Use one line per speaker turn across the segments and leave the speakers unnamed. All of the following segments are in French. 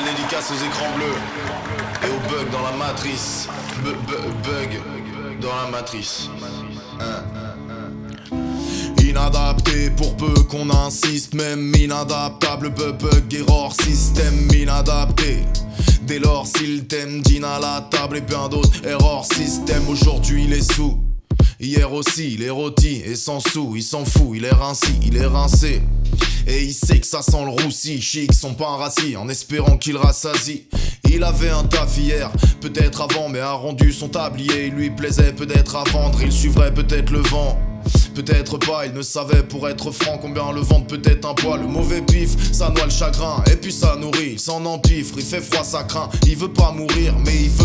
dédicace aux écrans bleus et aux bugs dans la matrice. Bu- bug dans la matrice. Inadapté pour peu qu'on insiste, même inadaptable, bug, bug, error, système inadapté. Dès lors, s'il t'aime, dîne à la table et bien d'autres, error, système, aujourd'hui il est sous. Hier aussi, il est rôti et sans sous, il s'en fout, il est rincé, il est rincé. Et il sait que ça sent le roussi, chic, son pain rassis, en espérant qu'il rassasie. Il avait un taf hier, peut-être avant, mais a rendu son tablier. Il lui plaisait peut-être à vendre, il suivrait peut-être le vent. Peut-être pas, il ne savait pour être franc combien le vendre peut-être un poids. Le mauvais pif, ça noie le chagrin, et puis ça nourrit, s'en empifre, il fait froid, ça craint. Il veut pas mourir, mais il veut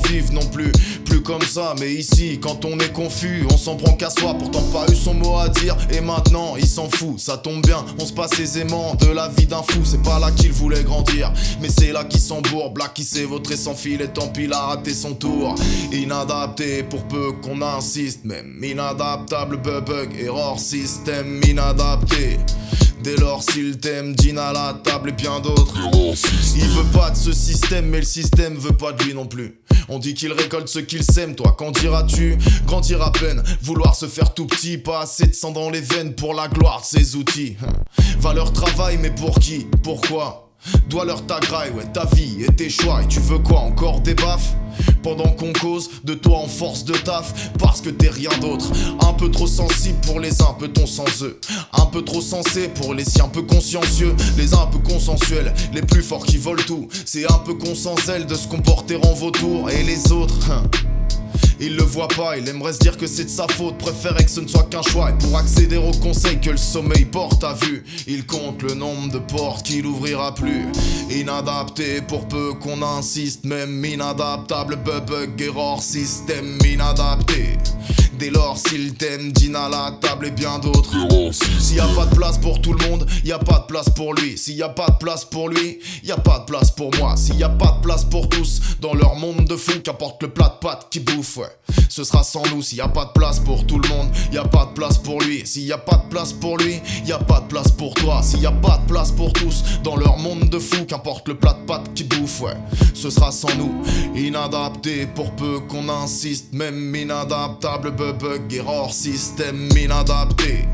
vivre non plus. Plus comme ça, mais ici, quand on est confus, on s'en prend qu'à soi, pourtant pas eu son mot à dire. Et maintenant, il s'en fout, ça tombe bien, on se passe aisément de la vie d'un fou. C'est pas là qu'il voulait grandir, mais c'est là qu'il s'embourbe, là qui s'est sans fil, et tant pis, il a raté son tour. Inadapté pour peu qu'on insiste, même inadaptable, bug, error, système inadapté. S'il t'aime, dîne à la table et bien d'autres. Il veut pas de ce système, mais le système veut pas de lui non plus. On dit qu'il récolte ce qu'il sème, toi qu'en diras-tu? Grandir à peine, vouloir se faire tout petit, pas assez de sang dans les veines pour la gloire de ses outils. Valeur travail, mais pour qui? Pourquoi? Dois leur ta graille, ouais, ta vie et tes choix. Et tu veux quoi Encore des baffes? Pendant qu'on cause de toi en force de taf Parce que t'es rien d'autre. Un peu trop sensible pour les uns, peut-on sans eux? Un peu trop sensé pour les siens, peu consciencieux. Les uns un peu consensuels, les plus forts qui volent tout. C'est un peu con sans zèle de se comporter en vautour. Et les autres, hein, il le voit pas, il aimerait se dire que c'est de sa faute, préférait que ce ne soit qu'un choix. Et pour accéder au conseil que le sommeil porte à vue, il compte le nombre de portes qu'il ouvrira plus. Inadapté pour peu qu'on insiste, même inadaptable, bug, error, système inadapté. Dès lors, s'il t'aime, dîne à la table et bien d'autres. S'il y a pas de place pour tout le y a pas de place pour lui. S'il y a pas de place pour lui, y a pas de place pour moi. S'il y a pas de place pour tous dans leur monde de fou, qu'apporte le plat de pâtes qui bouffe. Ce sera sans nous. S'il y a pas de place pour tout le monde, y a pas de place pour lui. S'il y a pas de place pour lui, y a pas de place pour toi. S'il y a pas de place pour tous dans leur monde de fou, qu'importe le plat de pâtes qui bouffe. Ce sera sans nous. Inadapté pour peu qu'on insiste, même inadaptable, bug, error, système inadapté.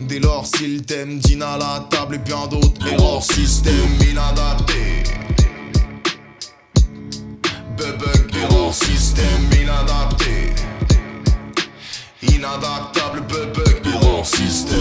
Dès lors, s'il t'aime, dîne à la table et bien d'autres. Error, système inadapté. Bug, error, système inadapté. Inadaptable, bug, error, système.